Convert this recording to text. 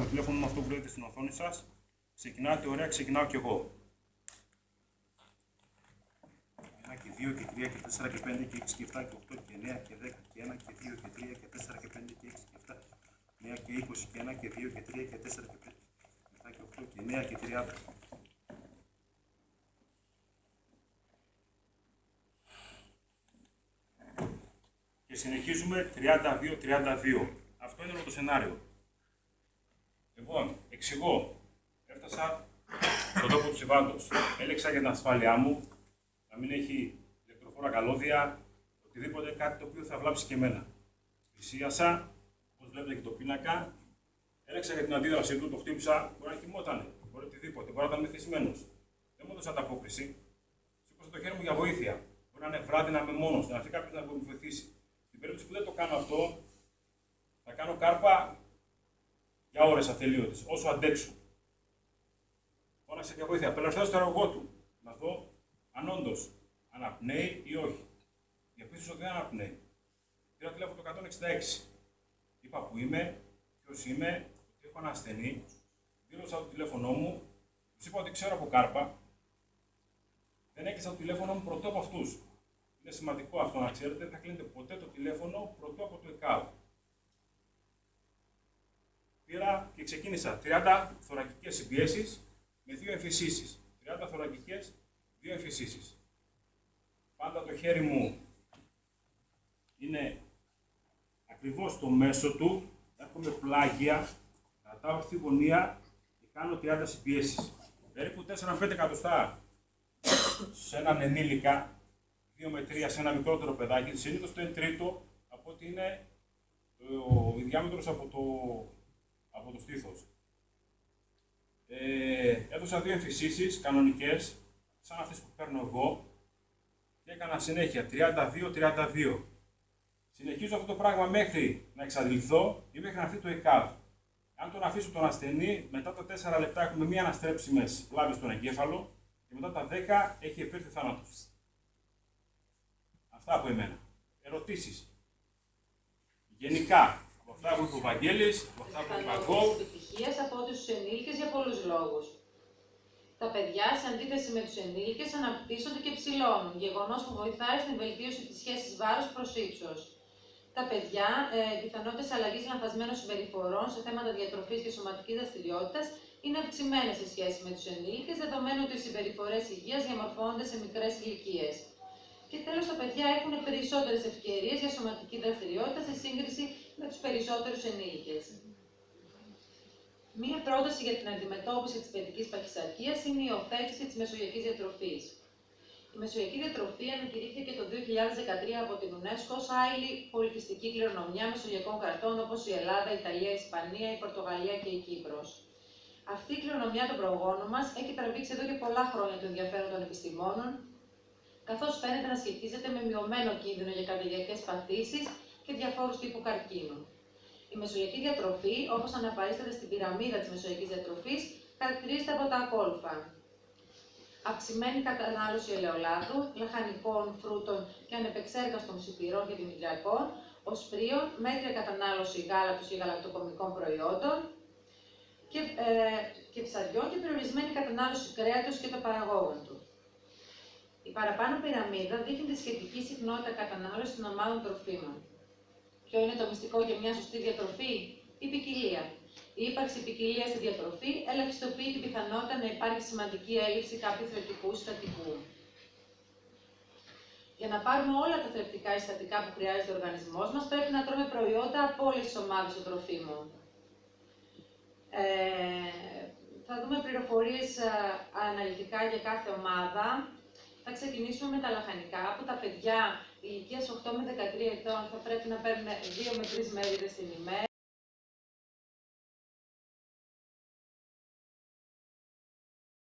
το τηλέφωνο μου αυτό που βλέπετε στην οθόνη σας. Ξεκινάτε ωραία, ξεκινάω κι εγώ. 1 και 2 και 3 και 4 και 5 και 6 και 7 και 8 και 9 και 10 και 1 και 2 και 3 και 4 και 5 και 6 και 7 9 και 20 και 1 και 2 και 3 και 4 και 5 7 και 8 και 9 και 30. Και συνεχίζουμε 32-32. Αυτό είναι το σενάριο. Λοιπόν, εξηγώ. Έφτασα στον τόπο του συμβάντος. Έλεξα για την ασφάλειά μου να μην έχει ηλεκτροφόρα καλώδια, οτιδήποτε κάτι το οποίο θα βλάψει και εμένα. Πλησίασα, όπως βλέπετε και το πίνακα, έλεξα για την αντίδρασή του, το χτύπησα, μπορεί να κοιμόταν, μπορεί οτιδήποτε, μπορεί να ήταν μεθυσμένο. Δεν μου έδωσε ανταπόκριση. Σήκωσα το χέρι μου για βοήθεια. Μπορεί να είναι βράδυ να είμαι μόνος, να έρθει κάποιος να μου βοηθήσει. Στην περίπτωση που δεν το κάνω αυτό, θα κάνω κάρπα για ώρες ατελείωτες, όσο αντέξω. Φώναξε για βοήθεια. Απελευθέρω στο έργο του. Να δω αν όντως αναπνέει ή όχι. Διαπίστωσα ότι δεν αναπνέει. Πήρα τηλέφωνο το 166. Είπα που είμαι, ποιος είμαι, ότι έχω ένα ασθενή. Δήλωσα το τηλέφωνό μου, τους είπα ότι ξέρω από κάρπα. Δεν έκλεισα το τηλέφωνο μου πρωτό από αυτούς. Είναι σημαντικό αυτό να ξέρετε, δεν θα κλείνετε ποτέ το τηλέφωνο πρωτό από το ΕΚΑΒ. Πήρα και ξεκίνησα 30 θωρακικές συμπιέσεις με δύο εμφυσίσεις. 30 θωρακικές, δύο εμφυσίσεις. Πάντα το χέρι μου είναι ακριβώς στο μέσο του, έρχομαι πλάγια, κρατάω στη γωνία και κάνω 30 συμπιέσεις. Περίπου 4-5 εκατοστά σε έναν ενήλικα 2 με 3 σε ένα μικρότερο παιδάκι, συνήθως το 1 τρίτο από ότι είναι ο, η διάμετρος από το, από το στήθος. Ε, έδωσα δύο εμφυσίσεις κανονικές, σαν αυτές που παίρνω εγώ, και έκανα συνέχεια 32-32. Συνεχίζω αυτό το πράγμα μέχρι να εξαντληθώ ή μέχρι να έρθει το ΕΚΑΒ. Αν τον αφήσω τον ασθενή, μετά τα 4 λεπτά έχουμε μία αναστρέψιμες βλάβες στον εγκέφαλο και μετά τα 10 έχει επέρθει θάνατος. Αυτά από εμένα. Ερωτήσεις. Γενικά, από αυτά που είπε ο Βαγγέλης, από αυτά που είπε εγώ. επιτυχίας από τους ενήλικες για πολλούς λόγους. Τα παιδιά, σε αντίθεση με τους ενήλικες, αναπτύσσονται και ψηλώνουν, γεγονός που βοηθάει στην βελτίωση της σχέσης βάρους προς ύψος. Τα παιδιά, ε, πιθανότητες αλλαγής λανθασμένων συμπεριφορών σε θέματα διατροφής και σωματικής δραστηριότητας είναι αυξημένες σε σχέση με τους ενήλικες, δεδομένου ότι οι συμπεριφορές υγείας διαμορφώνονται σε μικρές ηλικίες. Και τέλος, τα παιδιά έχουν περισσότερες ευκαιρίες για σωματική δραστηριότητα σε σύγκριση με τους περισσότερους ενήλικες. Μία πρόταση για την αντιμετώπιση της παιδικής παχυσαρκίας είναι η υιοθέτηση της μεσογειακής διατροφής. Η μεσογειακή διατροφή ανακηρύχθηκε το 2013 από την UNESCO ως άειλη πολιτιστική κληρονομιά μεσογειακών κρατών όπως η Ελλάδα, η Ιταλία, η Ισπανία, η Πορτογαλία και η Κύπρος. Αυτή η κληρονομιά των προγόνων μας έχει τραβήξει εδώ και πολλά χρόνια το ενδιαφέρον των επιστημόνων, καθώς φαίνεται να σχετίζεται με μειωμένο κίνδυνο για καρδιακές παθήσεις και διαφόρους τύπου καρκίνου. Η μεσογειακή διατροφή, όπως αναπαρίσταται στην πυραμίδα της μεσογειακής διατροφής, χαρακτηρίζεται από τα ακόλουθα αυξημένη κατανάλωση ελαιολάδου, λαχανικών, φρούτων και ανεπεξέργαστων σιτηρών και δημητριακών, οσπρίων, μέτρια κατανάλωση γάλακτος και γαλακτοκομικών προϊόντων και, ε, και ψαριών και περιορισμένη κατανάλωση κρέατος και των παραγόγων του. Η παραπάνω πυραμίδα δείχνει τη σχετική συχνότητα κατανάλωσης των ομάδων τροφίμων. Ποιο είναι το μυστικό για μια σωστή διατροφή; Η ποικιλία. Η ύπαρξη ποικιλίας στη διατροφή ελαχιστοποιεί την πιθανότητα να υπάρχει σημαντική έλλειψη κάποιου θρεπτικού συστατικού. Για να πάρουμε όλα τα θρεπτικά συστατικά που χρειάζεται ο οργανισμός μας, πρέπει να τρώμε προϊόντα από όλες τις ομάδες των τροφίμων. Ε, θα δούμε πληροφορίες αναλυτικά για κάθε ομάδα. Θα ξεκινήσουμε με τα λαχανικά, που τα παιδιά ηλικία 8 με 13 ετών θα πρέπει να παίρνουν 2 με 3 μέρε την ημέρα.